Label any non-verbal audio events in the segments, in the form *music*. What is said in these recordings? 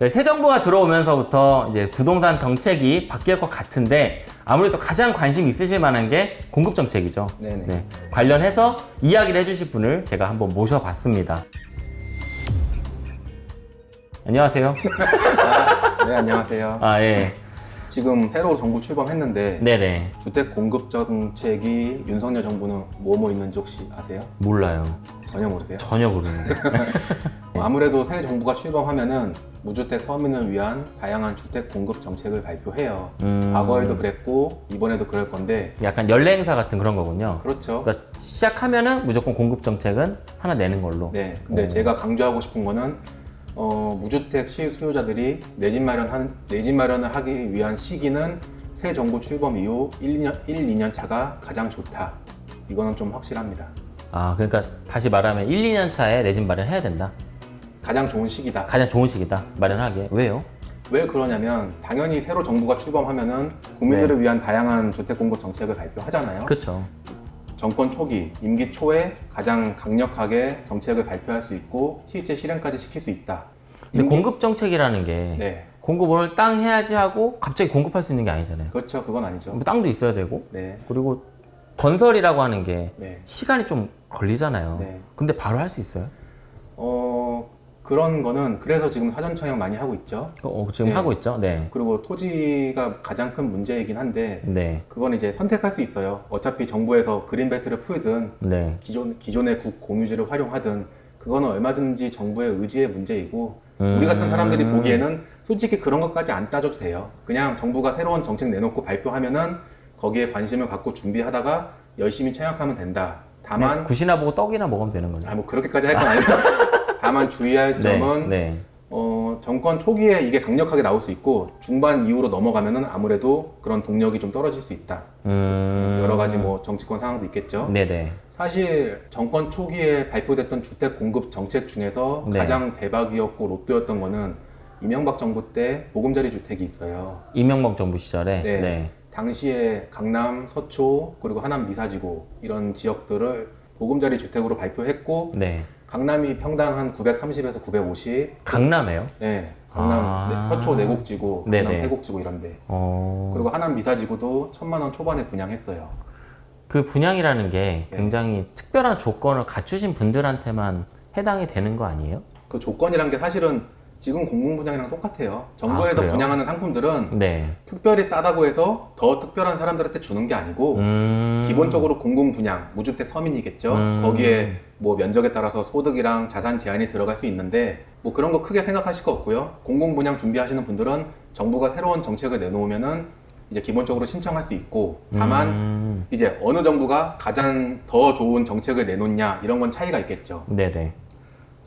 네, 새 정부가 들어오면서부터 이제 부동산 정책이 바뀔 것 같은데 아무래도 가장 관심 있으실 만한 게 공급 정책이죠. 네, 관련해서 이야기를 해주실 분을 제가 한번 모셔봤습니다. 안녕하세요. *laughs* 네, 안녕하세요. 아 예, 지금 새로 정부 출범했는데 네네 주택 공급 정책이 윤석열 정부는 뭐뭐 있는지 혹시 아세요? 몰라요. 전혀 모르세요? 전혀 모르는데. *laughs* 아무래도 새 정부가 출범하면은 무주택 서민을 위한 다양한 주택 공급 정책을 발표해요. 음. 과거에도 그랬고 이번에도 그럴 건데 약간 연례 행사 같은 그런 거군요. 그렇죠. 그러니까 시작하면 은 무조건 공급 정책은 하나 내는 걸로. 네. 근데 오. 제가 강조하고 싶은 거는 어, 무주택 실수요자들이 내 집 마련한 내 집 마련을 하기 위한 시기는 새 정부 출범 이후 1, 2년, 1, 2년 차가 가장 좋다. 이거는 좀 확실합니다. 아 그러니까 다시 말하면 1, 2년 차에 내 집 마련해야 된다. 가장 좋은 시기다. 가장 좋은 시기다. 마련하기에. 왜요? 왜 그러냐면 당연히 새로 정부가 출범하면 은 국민들을 위한 다양한 주택 공급 정책을 발표하잖아요. 그쵸. 정권 초기, 임기 초에 가장 강력하게 정책을 발표할 수 있고 실제 실행까지 시킬 수 있다. 근데 임기- 공급 정책이라는 게 네, 공급 오늘 땅 해야지 하고 갑자기 공급할 수 있는 게 아니잖아요. 그렇죠. 그건 아니죠. 뭐 땅도 있어야 되고 네, 그리고 건설이라고 하는 게 네. 시간이 좀 걸리잖아요. 네. 근데 바로 할 수 있어요? 어 그런 거는 그래서 지금 사전 청약 많이 하고 있죠. 어, 지금 네. 하고 있죠? 네. 그리고 토지가 가장 큰 문제이긴 한데 네. 그건 이제 선택할 수 있어요. 어차피 정부에서 그린벨트를 풀든 네. 기존 기존의 국 공유지를 활용하든 그거는 얼마든지 정부의 의지의 문제이고 음. 우리 같은 사람들이 보기에는 솔직히 그런 것까지 안 따져도 돼요. 그냥 정부가 새로운 정책 내놓고 발표하면은 거기에 관심을 갖고 준비하다가 열심히 청약하면 된다. 다만 그냥 굿이나 보고 떡이나 먹으면 되는 거죠. 아, 뭐 그렇게까지 할 건 아니고 *laughs* 다만 주의할 점은 네. 어, 정권 초기에 이게 강력하게 나올 수 있고 중반 이후로 넘어가면은 아무래도 그런 동력이 좀 떨어질 수 있다. 음. 여러 가지 뭐 정치권 상황도 있겠죠. 네네. 사실 정권 초기에 발표됐던 주택 공급 정책 중에서 네. 가장 대박이었고 로또였던 거는 이명박 정부 때 보금자리 주택이 있어요. 이명박 정부 시절에. 네. 네. 당시에 강남, 서초, 그리고 하남 미사지구 이런 지역들을 보금자리 주택으로 발표했고 네. 강남이 평당 한 930에서 950, 강남에요? 네, 강남 아. 네, 서초 내곡지구, 강남 네네. 세곡지구 이런데 어. 그리고 하남 미사지구도 천만 원 초반에 분양했어요. 그 분양이라는 게 네. 굉장히 특별한 조건을 갖추신 분들한테만 해당이 되는 거 아니에요? 그 조건이란 게 사실은 지금 공공 분양이랑 똑같아요. 정부에서 그래요? 분양하는 상품들은 네. 특별히 싸다고 해서 더 특별한 사람들한테 주는 게 아니고 음. 기본적으로 공공 분양, 무주택 서민이겠죠. 음. 거기에 뭐 면적에 따라서 소득이랑 자산 제한이 들어갈 수 있는데 뭐 그런 거 크게 생각하실 거 없고요. 공공 분양 준비하시는 분들은 정부가 새로운 정책을 내놓으면 은 이제 기본적으로 신청할 수 있고 다만 음. 이제 어느 정부가 가장 더 좋은 정책을 내놓냐 이런 건 차이가 있겠죠. 네네.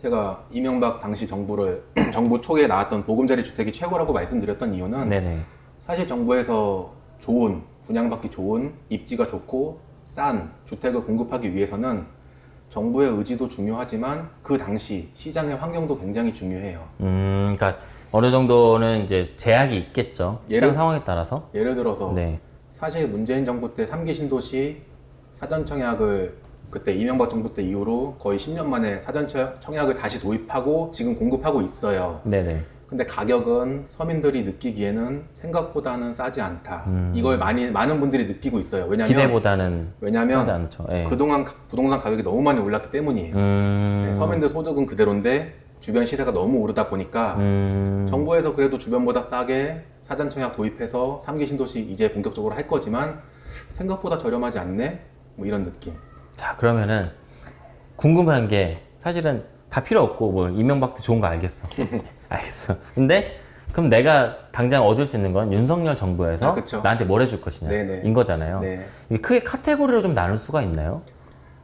제가 이명박 당시 정부를 *clears throat* 정부 초에 나왔던 보금자리 주택이 최고라고 말씀드렸던 이유는 네네. 사실 정부에서 좋은 분양받기 좋은 입지가 좋고 싼 주택을 공급하기 위해서는 정부의 의지도 중요하지만 그 당시 시장의 환경도 굉장히 중요해요. 음, 그러니까 어느 정도는 이제 제약이 있겠죠. 시장 예를- 상황에 따라서. 예를 들어서 네. 사실 문재인 정부 때 3기 신도시 사전 청약을 그때 이명박 정부 때 이후로 거의 10년 만에 사전 청- 청약을 다시 도입하고 지금 공급하고 있어요. 네네. 근데 가격은 서민들이 느끼기에는 생각보다는 싸지 않다. 음. 이걸 많이 많은 분들이 느끼고 있어요. 왜냐하면 기대보다는 왜냐하면 싸지 않죠. 예. 그동안 가- 부동산 가격이 너무 많이 올랐기 때문이에요. 음. 네, 서민들 소득은 그대로인데 주변 시세가 너무 오르다 보니까 음. 정부에서 그래도 주변보다 싸게 사전 청약 도입해서 3기 신도시 이제 본격적으로 할 거지만 생각보다 저렴하지 않네? 뭐 이런 느낌. 자, 그러면은 궁금한 게 사실은 다 필요 없고 뭐 이명박도 좋은 거 알겠어. *laughs* 알겠어. 근데 그럼 내가 당장 얻을 수 있는 건 윤석열 정부에서 아. 나한테 뭘 해줄 것이냐 네네. 인 거잖아요. 네. 이게 크게 카테고리로 좀 나눌 수가 있나요?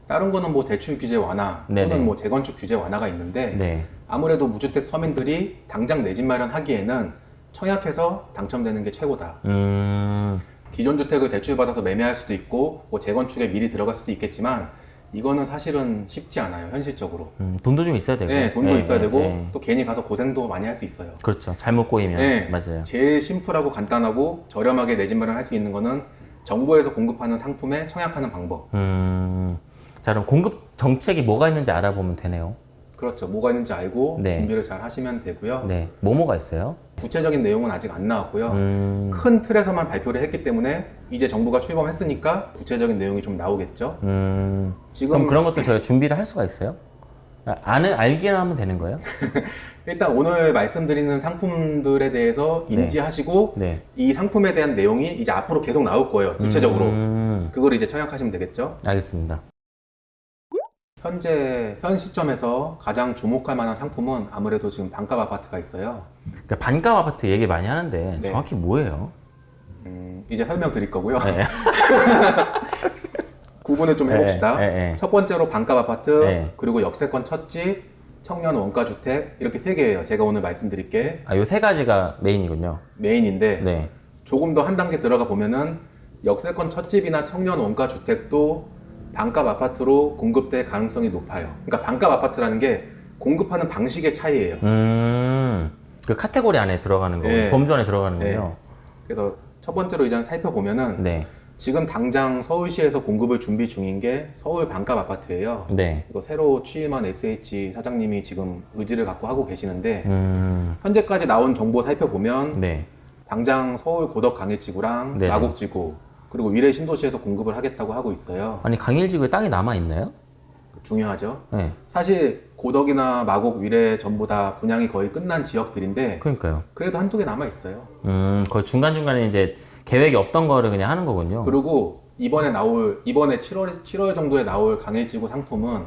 다른 거는 뭐 대출 규제 완화 네네. 또는 뭐 재건축 규제 완화가 있는데 네. 아무래도 무주택 서민들이 당장 내 집 마련하기에는 청약해서 당첨되는 게 최고다. 음. 기존 주택을 대출 받아서 매매할 수도 있고 뭐 재건축에 미리 들어갈 수도 있겠지만 이거는 사실은 쉽지 않아요 현실적으로. 음, 돈도 좀 있어야 되고. 네, 돈도 예, 있어야 예, 되고 예. 또 괜히 가서 고생도 많이 할 수 있어요. 그렇죠. 잘못 꼬이면 네, 맞아요. 제일 심플하고 간단하고 저렴하게 내 집 마련할 수 있는 거는 정부에서 공급하는 상품에 청약하는 방법. 음. 자, 그럼 공급 정책이 뭐가 있는지 알아보면 되네요. 그렇죠. 뭐가 있는지 알고 네. 준비를 잘 하시면 되고요. 네. 뭐뭐가 있어요? 구체적인 내용은 아직 안 나왔고요. 음, 큰 틀에서만 발표를 했기 때문에 이제 정부가 출범했으니까 구체적인 내용이 좀 나오겠죠. 음. 지금 그럼 그런 것들 저희가 준비를 할 수가 있어요? 아, 아는 알기만 하면 되는 거예요? *laughs* 일단 오늘 말씀드리는 상품들에 대해서 인지하시고 네. 이 상품에 대한 내용이 이제 앞으로 계속 나올 거예요. 구체적으로. 음, 그걸 이제 청약하시면 되겠죠. 알겠습니다. 현재 현 시점에서 가장 주목할 만한 상품은 아무래도 지금 반값 아파트가 있어요. 그러니까 반값 아파트 얘기 많이 하는데 네. 정확히 뭐예요? 음, 이제 설명 드릴 거고요. 네. *laughs* 구분을 좀 해봅시다. 네, 네, 네. 첫 번째로 반값 아파트, 네. 그리고 역세권 첫집, 청년 원가 주택 이렇게 세 개예요. 제가 오늘 말씀드릴 게 아, 요 세 가지가 메인이군요. 메인인데 네. 조금 더 한 단계 들어가 보면은 역세권 첫집이나 청년 원가 주택도 반값 아파트로 공급될 가능성이 높아요. 그러니까 반값 아파트라는 게 공급하는 방식의 차이예요. 음, 그 카테고리 안에 들어가는 거군요. 네. 범주 안에 들어가는군요. 그래서 첫 번째로 이제 살펴보면은 네. 지금 당장 서울시에서 공급을 준비 중인 게 서울 반값 아파트예요. 네. 이거 새로 취임한 SH 사장님이 지금 의지를 갖고 하고 계시는데 음, 현재까지 나온 정보 살펴보면 네. 당장 서울 고덕 강일지구랑 네네. 마곡지구 그리고 위례 신도시에서 공급을 하겠다고 하고 있어요. 아니, 강일지구에 땅이 남아있나요? 중요하죠. 네. 사실 고덕이나 마곡, 위례 전부 다 분양이 거의 끝난 지역들인데 그러니까요. 그래도 한두 개 남아 있어요. 음, 거의 중간중간에 이제 계획이 없던 거를 그냥 하는 거군요. 그리고 이번에 나올 이번에 7월 7월 정도에 나올 강일지구 상품은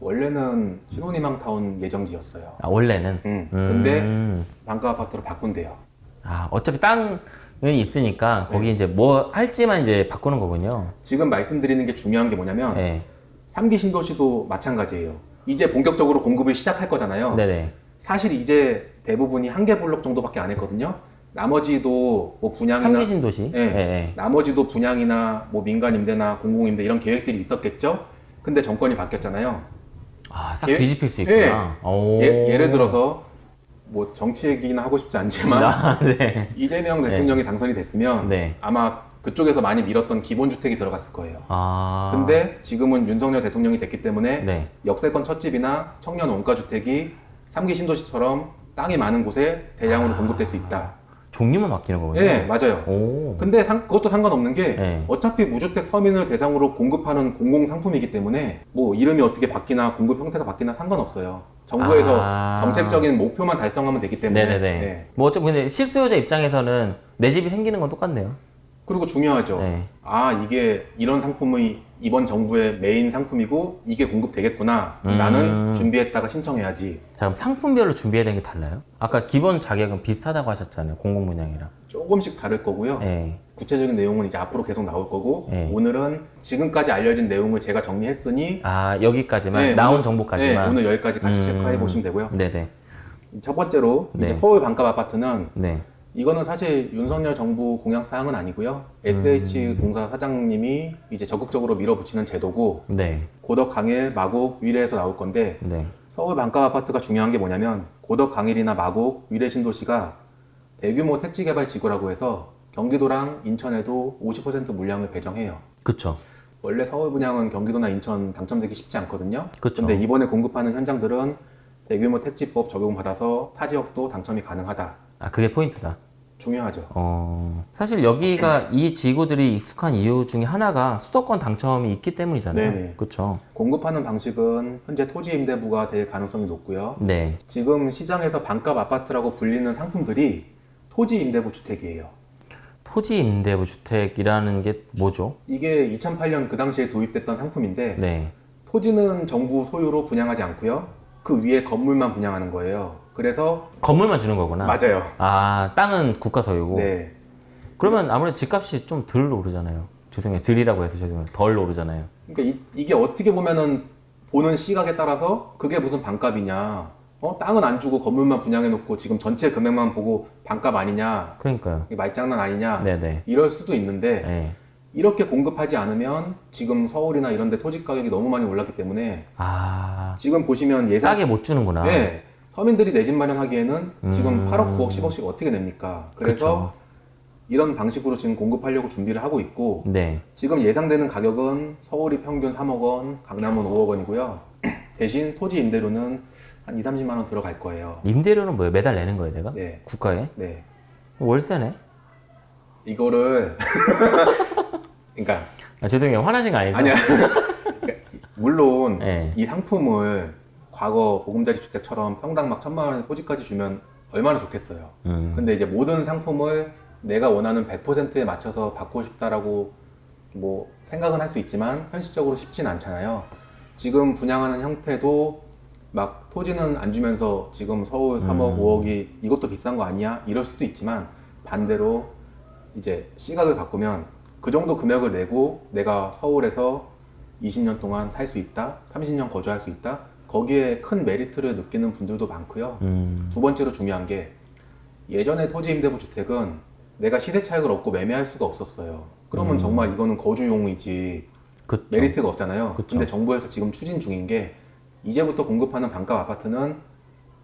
원래는 신혼희망타운 예정지였어요. 아, 원래는. 음. 근데 음. 반가 아파트로 바꾼대요. 아, 어차피 땅은 있으니까 거기 네. 이제 뭐 할지만 이제 바꾸는 거군요. 지금 말씀드리는 게 중요한 게 뭐냐면 네. 삼기 신도시도 마찬가지예요. 이제 본격적으로 공급을 시작할 거잖아요. 네네. 사실 이제 대부분이 한 개 블록 정도밖에 안 했거든요. 나머지도 뭐 분양이나 삼기신 도시. 네. 네. 네. 나머지도 분양이나 뭐 민간 임대나 공공 임대 이런 계획들이 있었겠죠. 근데 정권이 바뀌었잖아요. 아, 싹 예- 뒤집힐 수 예. 있구나. 오. 예, 예를 들어서 뭐 정치 얘기나 하고 싶지 않지만 *laughs* 아, 네. 이재명 대통령이 당선이 됐으면 네. 아마 그쪽에서 많이 밀었던 기본주택이 들어갔을 거예요. 아. 근데 지금은 윤석열 대통령이 됐기 때문에 네. 역세권 첫집이나 청년 원가주택이 삼기 신도시처럼 땅이 많은 곳에 아. 대량으로 공급될 수 있다. 종류만 바뀌는 거군요. 예, 맞아요. 오. 근데 상- 그것도 상관없는 게 네. 어차피 무주택 서민을 대상으로 공급하는 공공 상품이기 때문에 뭐 이름이 어떻게 바뀌나 공급 형태가 바뀌나 상관없어요. 정부에서 아. 정책적인 목표만 달성하면 되기 때문에 네네네. 네. 뭐 어차피 근데 실수요자 입장에서는 내 집이 생기는 건 똑같네요. 그리고 중요하죠. 네. 아 이게 이런 상품이 이번 정부의 메인 상품이고 이게 공급되겠구나. 음. 나는 준비했다가 신청해야지. 자, 그럼 상품별로 준비해야 되는 게 달라요? 아까 기본 자격은 비슷하다고 하셨잖아요. 공공분양이랑. 조금씩 다를 거고요. 예. 구체적인 내용은 이제 앞으로 계속 나올 거고 네. 오늘은 지금까지 알려진 내용을 제가 정리했으니 아, 여기까지만 네, 나온 오늘- 정보까지만. 네, 오늘 여기까지 같이 음. 체크해 보시면 되고요. 네네. 첫 번째로 네. 이제 서울 반값 아파트는 네. 이거는 사실 윤석열 정부 공약 사항은 아니고요. SH 공사 사장님이 이제 적극적으로 밀어붙이는 제도고 네. 고덕 강일 마곡 위례에서 나올 건데 네. 서울 반값 아파트가 중요한 게 뭐냐면 고덕 강일이나 마곡 위례 신도시가 대규모 택지 개발 지구라고 해서 경기도랑 인천에도 50% 물량을 배정해요. 그쵸. 원래 서울 분양은 경기도나 인천 당첨되기 쉽지 않거든요. 그쵸. 근데 이번에 공급하는 현장들은 대규모 택지법 적용받아서 타 지역도 당첨이 가능하다. 아, 그게 포인트다. 중요하죠. 어, 사실 여기가 이 지구들이 익숙한 이유 중에 하나가 수도권 당첨이 있기 때문이잖아요. 네네. 그쵸. 공급하는 방식은 현재 토지 임대부가 될 가능성이 높고요. 네. 지금 시장에서 반값 아파트라고 불리는 상품들이 토지 임대부 주택이에요. 토지 임대부 주택이라는 게 뭐죠? 이게 2008년 그 당시에 도입됐던 상품인데 네. 토지는 정부 소유로 분양하지 않고요. 그 위에 건물만 분양하는 거예요. 그래서 건물만 주는 거구나. 맞아요. 아, 땅은 국가 소유고. 네. 그러면 아무래도 집값이 좀 덜 오르잖아요. 죄송해요. 들이라고 해서 죄송해요. 덜 오르잖아요. 그러니까 이, 게 어떻게 보면은 보는 시각에 따라서 그게 무슨 반값이냐. 어? 땅은 안 주고 건물만 분양해 놓고 지금 전체 금액만 보고 반값 아니냐. 그러니까요. 말장난 아니냐. 네네. 이럴 수도 있는데 네. 이렇게 공급하지 않으면 지금 서울이나 이런 데 토지 가격이 너무 많이 올랐기 때문에 아, 지금 보시면 예상 싸게 못 주는구나. 네. 서민들이 내 집 마련하기에는 지금 음. 8억, 9억, 10억씩 어떻게 냅니까? 그래서 이런 방식으로 지금 공급하려고 준비를 하고 있고 네. 지금 예상되는 가격은 서울이 평균 3억 원, 강남은 5억 원이고요. *clears throat* 대신 토지 임대료는 한 2, 30만 원 들어갈 거예요. 임대료는 뭐예요? 매달 내는 거예요, 내가? 네. 국가에? 네. 월세네? 이거를 *laughs* 그러니까 아, 죄송해요. 화나신 거 아니죠? 아니야. *laughs* 물론 네. 이 상품을 과거 보금자리 주택처럼 평당 막 천만 원의 토지까지 주면 얼마나 좋겠어요. 음. 근데 이제 모든 상품을 내가 원하는 100%에 맞춰서 받고 싶다라고 뭐 생각은 할 수 있지만 현실적으로 쉽진 않잖아요. 지금 분양하는 형태도 막 토지는 안 주면서 지금 서울 3억, 5억이 이것도 비싼 거 아니야? 이럴 수도 있지만 반대로 이제 시각을 바꾸면 그 정도 금액을 내고 내가 서울에서 20년 동안 살 수 있다, 30년 거주할 수 있다. 거기에 큰 메리트를 느끼는 분들도 많고요. 음. 두 번째로 중요한 게 예전에 토지 임대부 주택은 내가 시세 차익을 얻고 매매할 수가 없었어요. 그러면 정말 이거는 거주용이지 그쵸. 메리트가 없잖아요. 그쵸. 근데 정부에서 지금 추진 중인 게 이제부터 공급하는 반값 아파트는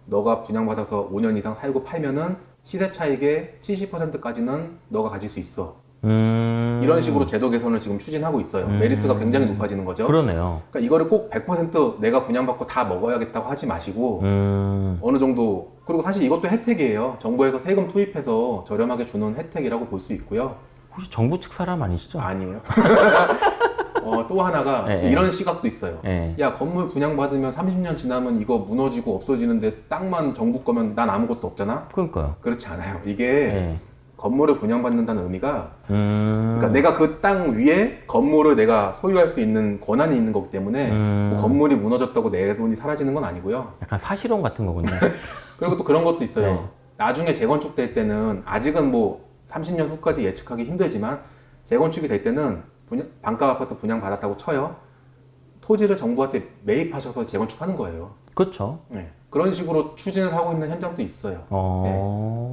너가 분양받아서 5년 이상 살고 팔면은 시세 차익의 70%까지는 너가 가질 수 있어. 음. 이런 식으로 제도 개선을 지금 추진하고 있어요. 음. 메리트가 굉장히 높아지는 거죠. 그러네요. 그러니까 이거를 꼭 100% 내가 분양받고 다 먹어야겠다고 하지 마시고 음. 어느 정도 그리고 사실 이것도 혜택이에요. 정부에서 세금 투입해서 저렴하게 주는 혜택이라고 볼 수 있고요. 혹시 정부 측 사람 아니시죠? 아니에요. *laughs* 어, 또 하나가 예, 예. 이런 시각도 있어요. 예. 야 건물 분양받으면 30년 지나면 이거 무너지고 없어지는데 땅만 정부 거면 난 아무것도 없잖아. 그러니까요. 그렇지 않아요. 이게 예. 건물을 분양받는다는 의미가 음. 그러니까 내가 그 땅 위에 건물을 내가 소유할 수 있는 권한이 있는 거기 때문에 음. 뭐 건물이 무너졌다고 내 돈이 사라지는 건 아니고요. 약간 사실혼 같은 거군요. *laughs* 그리고 또 그런 것도 있어요. 네. 나중에 재건축될 때는 아직은 뭐 30년 후까지 예측하기 힘들지만 재건축이 될 때는 분양, 반가 아파트 분양 받았다고 쳐요. 토지를 정부한테 매입하셔서 재건축하는 거예요. 그렇죠. 네. 그런 식으로 추진을 하고 있는 현장도 있어요. 어.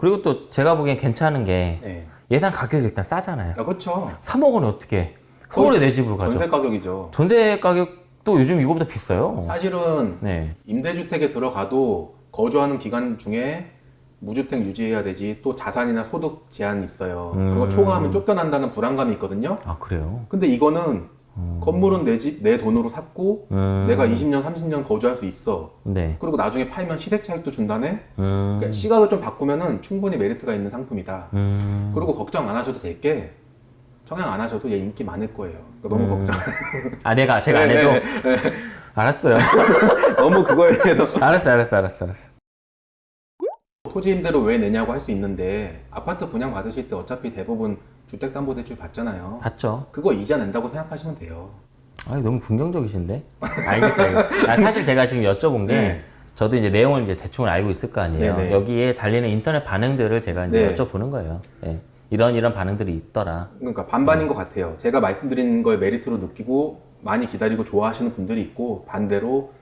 그리고 또 제가 보기엔 괜찮은 게 네. 예상 가격이 일단 싸잖아요. 아, 그렇죠. 3억 원에 어떻게 서울에 내 집으로 가죠? 전세 가격이죠. 전세 가격도 요즘 이거보다 비싸요. 사실은 네. 임대주택에 들어가도 거주하는 기간 중에 무주택 유지해야 되지 또 자산이나 소득 제한이 있어요. 음. 그거 초과하면 쫓겨난다는 불안감이 있거든요. 아 그래요? 근데 이거는 건물은 내 집, 내 돈으로 샀고 음. 내가 20년, 30년 거주할 수 있어. 네. 그리고 나중에 팔면 시세 차익도 준다네. 음. 그러니까 시각을 좀 바꾸면은 충분히 메리트가 있는 상품이다. 음. 그리고 걱정 안 하셔도 될 게 청약 안 하셔도 얘 인기 많을 거예요. 그러니까 너무 음. 걱정. 아 내가 제가 안 네, 해도 네, 알았어요. *laughs* 너무 그거에 대해서 알았어, 알았어, 알았어, 알았어. 토지 임대료 왜 내냐고 할 수 있는데 아파트 분양 받으실 때 어차피 대부분 주택담보대출 받잖아요. 봤죠? 그거 이자 낸다고 생각하시면 돼요. 아 너무 긍정적이신데? 알겠어요. 아, 사실 제가 지금 여쭤본 게 네. 저도 이제 내용을 이제 대충 알고 있을 거 아니에요. 네, 네. 여기에 달리는 인터넷 반응들을 제가 이제 네. 여쭤보는 거예요. 예. 이런 이런 반응들이 있더라. 그러니까 반반인 것 같아요. 제가 말씀드린 걸 메리트로 느끼고 많이 기다리고 좋아하시는 분들이 있고 반대로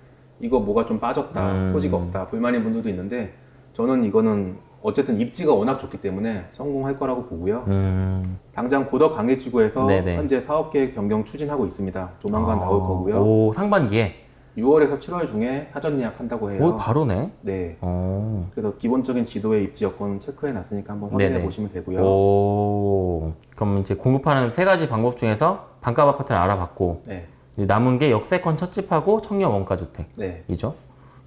이거 뭐가 좀 빠졌다, 음. 토지가 없다, 불만인 분들도 있는데 저는 이거는 어쨌든 입지가 워낙 좋기 때문에 성공할 거라고 보고요. 음. 당장 고덕 강해지구에서 네네. 현재 사업 계획 변경 추진하고 있습니다. 조만간 나올 거고요. 아, 오 상반기에. 6월에서 7월 중에 사전 예약한다고 해요. 오 바로네. 네. 어. 그래서 기본적인 지도의 입지 여건 체크해 놨으니까 한번 확인해 네네. 보시면 되고요. 오. 그럼 이제 공급하는 세 가지 방법 중에서 반값 아파트를 알아봤고 네. 남은 게 역세권 첫 집하고 청년 원가 주택이죠.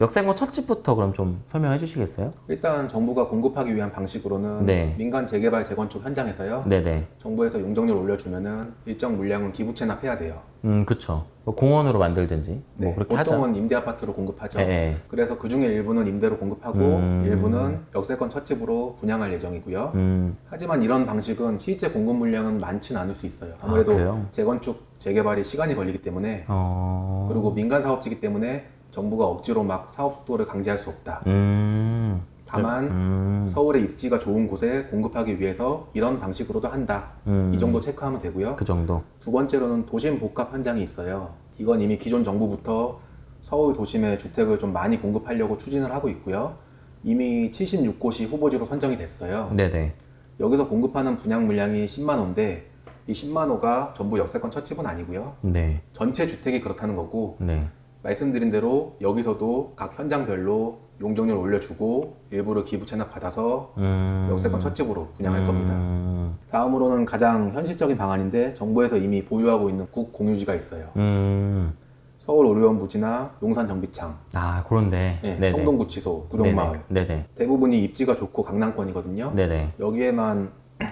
네. 역세권 첫 집부터 그럼 좀 설명해 주시겠어요? 일단 정부가 공급하기 위한 방식으로는 네. 민간 재개발 재건축 현장에서요. 네네. 정부에서 용적률 올려주면은 일정 물량은 기부 체납해야 돼요. 음, 그쵸. 뭐 공원으로 만들든지 뭐 네, 그렇게 하죠. 보통은 임대 아파트로 공급하죠. 예, 예. 그래서 그 중에 일부는 임대로 공급하고 음. 일부는 역세권 첫 집으로 분양할 예정이고요. 음, 하지만 이런 방식은 실제 공급 물량은 많지는 않을 수 있어요. 아무래도 아? 재건축 재개발이 시간이 걸리기 때문에 어. 그리고 민간 사업지기 때문에 정부가 억지로 막 사업 속도를 강제할 수 없다. 음. 다만 음. 서울의 입지가 좋은 곳에 공급하기 위해서 이런 방식으로도 한다. 음. 이 정도 체크하면 되고요. 그 정도. 두 번째로는 도심 복합 현장이 있어요. 이건 이미 기존 정부부터 서울 도심에 주택을 좀 많이 공급하려고 추진을 하고 있고요. 이미 76곳이 후보지로 선정이 됐어요. 네네. 여기서 공급하는 분양 물량이 10만 호인데 이 10만 호가 전부 역세권 첫 집은 아니고요. 네. 전체 주택이 그렇다는 거고 네. 말씀드린 대로 여기서도 각 현장별로 용적률 올려주고 일부를 기부 체납 받아서 음. 역세권 첫 집으로 분양할 겁니다. 음. 다음으로는 가장 현실적인 방안인데 정부에서 이미 보유하고 있는 국 공유지가 있어요. 음. 서울 오리온 부지나 용산 정비창, 아 그런데 네. 성동구치소, 구룡마을 네네. 대부분이 입지가 좋고 강남권이거든요. 네네. 여기에만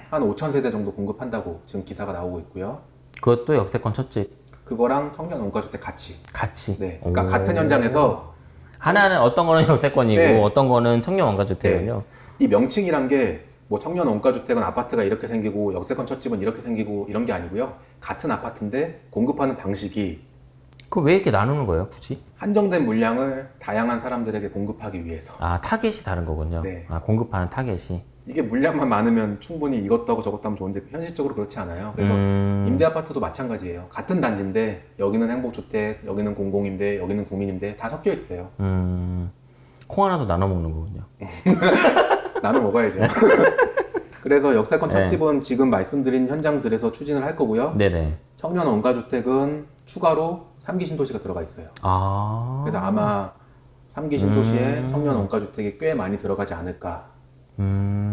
한 5천 세대 정도 공급한다고 지금 기사가 나오고 있고요. 그것도 역세권 첫집 그거랑 청년 원가주택 같이. 같이. 네. 그러니까 오. 같은 현장에서 하나는 어떤 거는 역세권이고 네. 어떤 거는 청년 원가주택이요. 이 명칭이란 게 뭐 청년 원가주택은 아파트가 이렇게 생기고 역세권 첫집은 이렇게 생기고 이런 게 아니고요. 같은 아파트인데 공급하는 방식이 그왜 이렇게 나누는 거예요, 굳이? 한정된 물량을 다양한 사람들에게 공급하기 위해서. 아 타겟이 다른 거군요. 네. 아 공급하는 타겟이. 이게 물량만 많으면 충분히 이것도 하고 저것도 하면 좋은데 현실적으로 그렇지 않아요. 그래서 음. 임대 아파트도 마찬가지예요. 같은 단지인데 여기는 행복주택, 여기는 공공임대, 여기는 국민임대 다 섞여 있어요. 음. 콩 하나도 나눠 먹는 거군요. *laughs* 나눠 먹어야죠. *laughs* 그래서 역세권 네. 첫집은 지금 말씀드린 현장들에서 추진을 할 거고요. 네네. 청년 원가주택은 추가로 3기 신도시가 들어가 있어요. 아. 그래서 아마 3기 신도시에 청년 원가주택이 꽤 많이 들어가지 않을까. 음.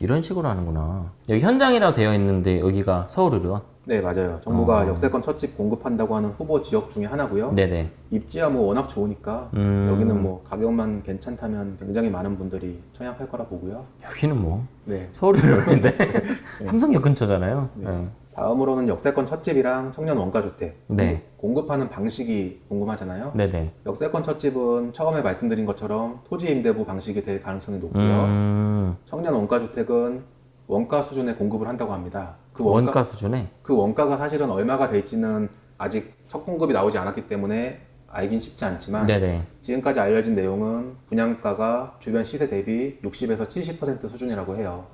이런 식으로 하는구나. 여기 현장이라고 되어 있는데 여기가 서울의료원? 네, 맞아요. 정부가 어. 역세권 첫집 공급한다고 하는 후보 지역 중에 하나고요. 네네. 입지야 뭐 워낙 좋으니까 음. 여기는 뭐 가격만 괜찮다면 굉장히 많은 분들이 청약할 거라 보고요. 여기는 뭐 네. 서울의료원인데 *laughs* 삼성역 근처잖아요. 네. 다음으로는 역세권 첫집이랑 청년 원가주택 네. 공급하는 방식이 궁금하잖아요. 네네. 역세권 첫집은 처음에 말씀드린 것처럼 토지 임대부 방식이 될 가능성이 높고요. 음. 청년 원가주택은 원가 수준의 공급을 한다고 합니다. 그 원가, 원가, 수준에 그 원가가 사실은 얼마가 될지는 아직 첫 공급이 나오지 않았기 때문에 알긴 쉽지 않지만 네네. 지금까지 알려진 내용은 분양가가 주변 시세 대비 60에서 70% 수준이라고 해요.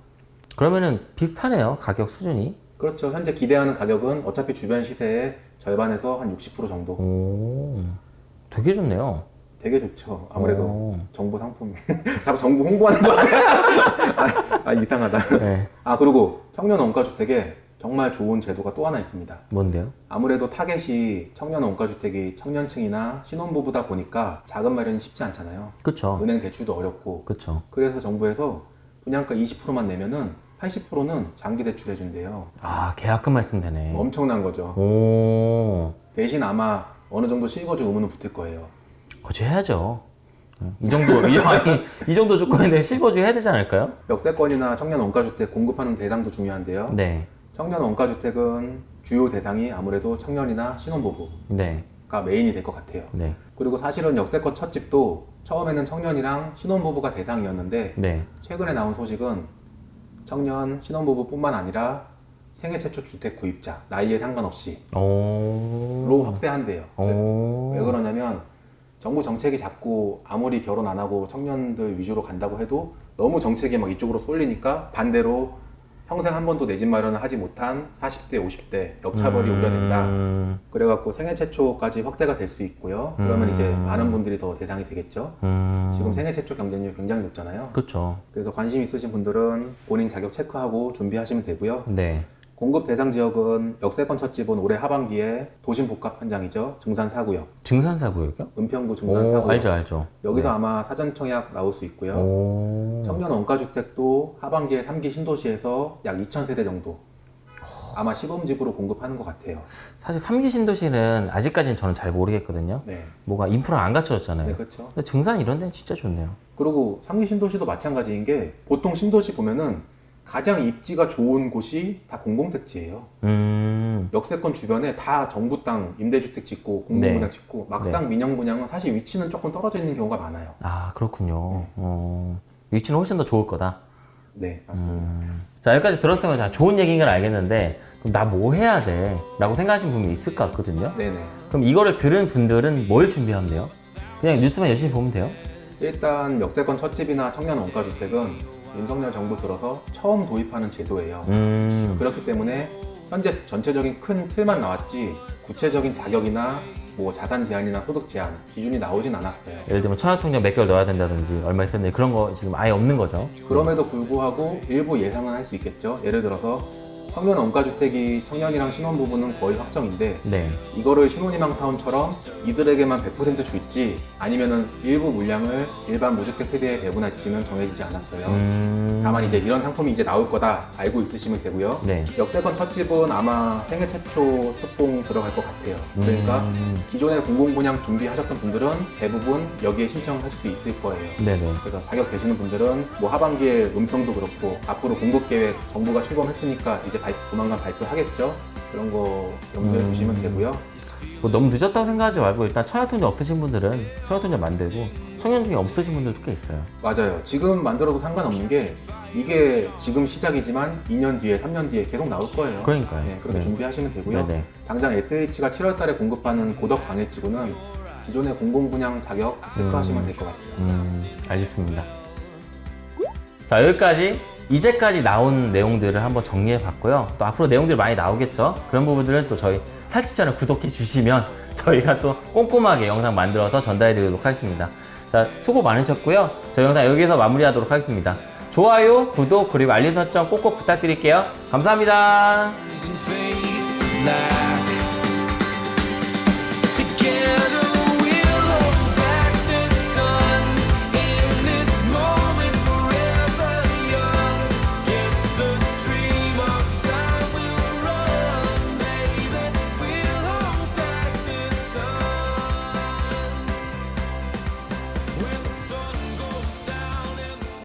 그러면은 비슷하네요. 가격 수준이. 그렇죠. 현재 기대하는 가격은 어차피 주변 시세의 절반에서 한 60% 정도. 오. 되게 좋네요. 되게 좋죠. 아무래도 오. 정부 상품. *laughs* 자꾸 정부 홍보하는 거 같아. *laughs* 아, 아, 이상하다. 네. 아, 그리고 청년 원가주택에 정말 좋은 제도가 또 하나 있습니다. 뭔데요? 아무래도 타겟이 청년 원가주택이 청년층이나 신혼부부다 보니까 자금 마련이 쉽지 않잖아요. 그쵸. 은행 대출도 어렵고. 그쵸. 그래서 정부에서 분양가 20%만 내면은 80%는 장기 대출 해 준대요. 아, 계약금 말씀 되네. 엄청난 거죠. 오. 대신 아마 어느 정도 실거주 의무는 붙을 거예요. 거주 해야죠. 이 정도, 이, 아니, 이 정도 조건인데 실거주 해야 되지 않을까요? 역세권이나 청년 원가주택 공급하는 대상도 중요한데요. 네. 청년 원가주택은 주요 대상이 아무래도 청년이나 신혼부부가 네. 메인이 될 것 같아요. 네. 그리고 사실은 역세권 첫 집도 처음에는 청년이랑 신혼부부가 대상이었는데 네. 최근에 나온 소식은 청년, 신혼부부뿐만 아니라 생애 최초 주택 구입자, 나이에 상관없이 오. 로 확대한대요. 오. 왜 그러냐면 정부 정책이 자꾸 아무리 결혼 안 하고 청년들 위주로 간다고 해도 너무 정책이 막 이쪽으로 쏠리니까 반대로 평생 한 번도 내 집 마련을 하지 못한 40대, 50대 역차별이 우려된다. 음. 그래갖고 생애 최초까지 확대가 될 수 있고요. 그러면 음. 이제 많은 분들이 더 대상이 되겠죠. 음. 지금 생애 최초 경쟁률이 굉장히 높잖아요. 그쵸. 그래서 관심 있으신 분들은 본인 자격 체크하고 준비하시면 되고요. 네. 공급 대상 지역은 역세권 첫집은 올해 하반기에 도심 복합 현장이죠. 증산 4구역, 증산사구역이요? 은평구 증산 오, 4구역. 알죠, 알죠. 여기서 아마 사전 청약 나올 수 있고요. 오. 청년 원가주택도 하반기에 3기 신도시에서 약 2,000세대 정도 아마 시범직으로 공급하는 것 같아요. 사실 삼기 신도시는 아직까지는 저는 잘 모르겠거든요. 네, 뭐가 인프라 안 갖춰졌잖아요. 네 그렇죠. 근데 증산 이런 데는 진짜 좋네요. 그리고 3기 신도시도 마찬가지인 게 보통 신도시 보면은 가장 입지가 좋은 곳이 다 공공택지예요. 음. 역세권 주변에 다 정부 땅 임대주택 짓고 공공분양 네. 짓고 막상 민영 분양은 사실 위치는 조금 떨어져 있는 경우가 많아요. 아, 그렇군요. 네. 어. 위치는 훨씬 더 좋을 거다. 네, 맞습니다. 자, 여기까지 들었으면 자, 좋은 얘기인 건 알겠는데, 그럼 나 뭐 해야 돼? 라고 생각하시는 분이 있을 것 같거든요. 네네. 그럼 이거를 들은 분들은 뭘 준비하면 돼요? 그냥 뉴스만 열심히 보면 돼요? 일단 역세권 첫집이나 청년 원가주택은 윤석열 정부 들어서 처음 도입하는 제도예요. 음. 그렇기 때문에 현재 전체적인 큰 틀만 나왔지 구체적인 자격이나 뭐 자산 제한이나 소득 제한 기준이 나오진 않았어요. 예를 들면 청약통장 몇 개월 넣어야 된다든지 얼마 있었는데 그런 거 지금 아예 없는 거죠. 그럼에도 불구하고 일부 예상은 할 수 있겠죠. 예를 들어서 평면 원가주택이 청년이랑 신혼부부는 거의 확정인데 네. 이거를 신혼희망타운처럼 이들에게만 100% 줄지 아니면 은 일부 물량을 일반 무주택 세대에 배분할지는 정해지지 않았어요. 음. 다만 이제 이런 상품이 이제 나올 거다 알고 있으시면 되고요. 네. 역세권 첫 집은 아마 생애 최초 특봉 들어갈 것 같아요. 그러니까 음. 기존에 공공분양 준비하셨던 분들은 대부분 여기에 신청할 수도 있을 거예요. 네네. 그래서 자격 되시는 분들은 뭐 하반기에 은평도 그렇고 앞으로 공급 계획 정부가 출범했으니까 이제 발- 조만간 발표하겠죠. 그런 거 염두에 음. 두시면 되고요. 뭐 너무 늦었다고 생각하지 말고 일단 청약통장 없으신 분들은 청약통장 만들고 청년 중에 없으신 분들도 꽤 있어요. 맞아요. 지금 만들어도 상관없는 게 이게 지금 시작이지만 2년 뒤에, 3년 뒤에 계속 나올 거예요. 그러니까요. 네, 그렇게 네. 준비하시면 되고요. 네네. 당장 SH가 7월 달에 공급하는 고덕 광해지구는 기존의 공공분양 자격 체크하시면 될것 같아요. 음, 알겠습니다. 자, 여기까지 이제까지 나온 내용들을 한번 정리해 봤고요. 또 앞으로 내용들이 많이 나오겠죠? 그런 부분들은 또 저희 살집 채널 구독해 주시면 *laughs* 저희가 또 꼼꼼하게 영상 만들어서 전달해 드리도록 하겠습니다. 자, 수고 많으셨고요. 저희 영상 여기서 마무리하도록 하겠습니다. 좋아요, 구독, 그리고 알림 설정 꼭꼭 부탁드릴게요. 감사합니다.